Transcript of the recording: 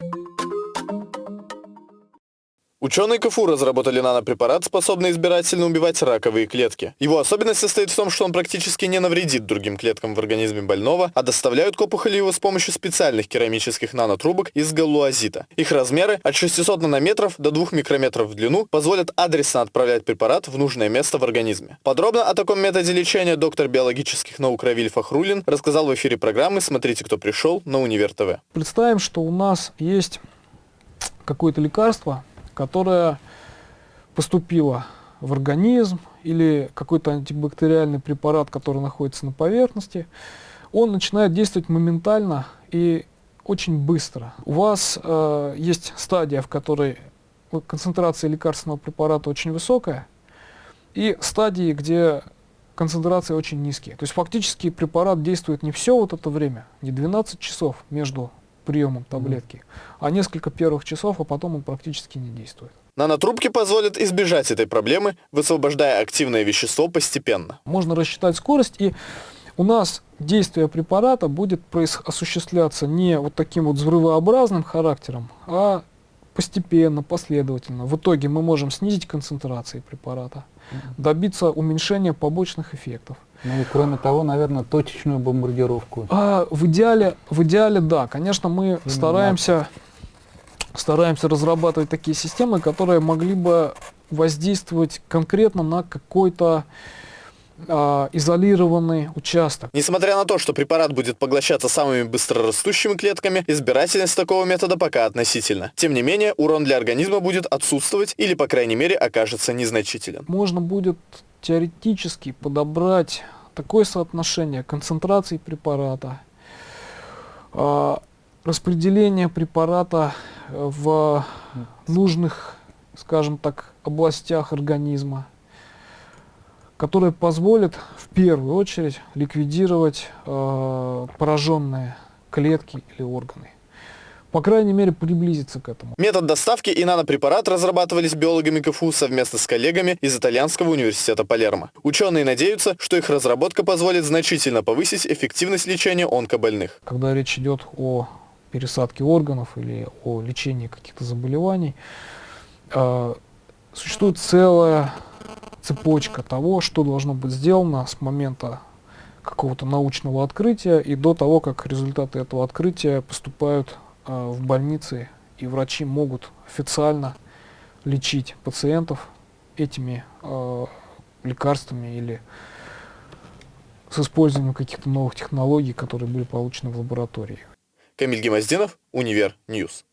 you Ученые КФУ разработали нанопрепарат, способный избирательно убивать раковые клетки. Его особенность состоит в том, что он практически не навредит другим клеткам в организме больного, а доставляют к опухоли его с помощью специальных керамических нанотрубок из галлуазита. Их размеры от 600 нанометров до 2 микрометров в длину позволят адресно отправлять препарат в нужное место в организме. Подробно о таком методе лечения доктор биологических наук Равиль Фахрулин рассказал в эфире программы «Смотрите, кто пришел» на Универ ТВ. Представим, что у нас есть какое-то лекарство, которая поступила в организм или какой-то антибактериальный препарат, который находится на поверхности, он начинает действовать моментально и очень быстро. У вас э, есть стадия, в которой концентрация лекарственного препарата очень высокая, и стадии, где концентрации очень низкие. То есть фактически препарат действует не все вот это время, не 12 часов между приемом таблетки, а несколько первых часов, а потом он практически не действует. Нанотрубки позволят избежать этой проблемы, высвобождая активное вещество постепенно. Можно рассчитать скорость, и у нас действие препарата будет осуществляться не вот таким вот взрывообразным характером, а постепенно, последовательно. В итоге мы можем снизить концентрации препарата, добиться уменьшения побочных эффектов. Ну и кроме того, наверное, точечную бомбардировку. А, в, идеале, в идеале, да. Конечно, мы Именно стараемся, стараемся разрабатывать такие системы, которые могли бы воздействовать конкретно на какой-то а, изолированный участок. Несмотря на то, что препарат будет поглощаться самыми быстрорастущими клетками, избирательность такого метода пока относительно. Тем не менее, урон для организма будет отсутствовать или, по крайней мере, окажется незначителен. Можно будет теоретически подобрать такое соотношение концентрации препарата, а, распределение препарата в нужных, скажем так, областях организма, который позволит в первую очередь ликвидировать э, пораженные клетки или органы. По крайней мере, приблизиться к этому. Метод доставки и нанопрепарат разрабатывались биологами КФУ совместно с коллегами из Итальянского университета Палермо. Ученые надеются, что их разработка позволит значительно повысить эффективность лечения онкобольных. Когда речь идет о пересадке органов или о лечении каких-то заболеваний, э, существует целая цепочка того, что должно быть сделано с момента какого-то научного открытия и до того, как результаты этого открытия поступают э, в больницы, и врачи могут официально лечить пациентов этими э, лекарствами или с использованием каких-то новых технологий, которые были получены в лаборатории. Камиль Гемоздинов, Универ News.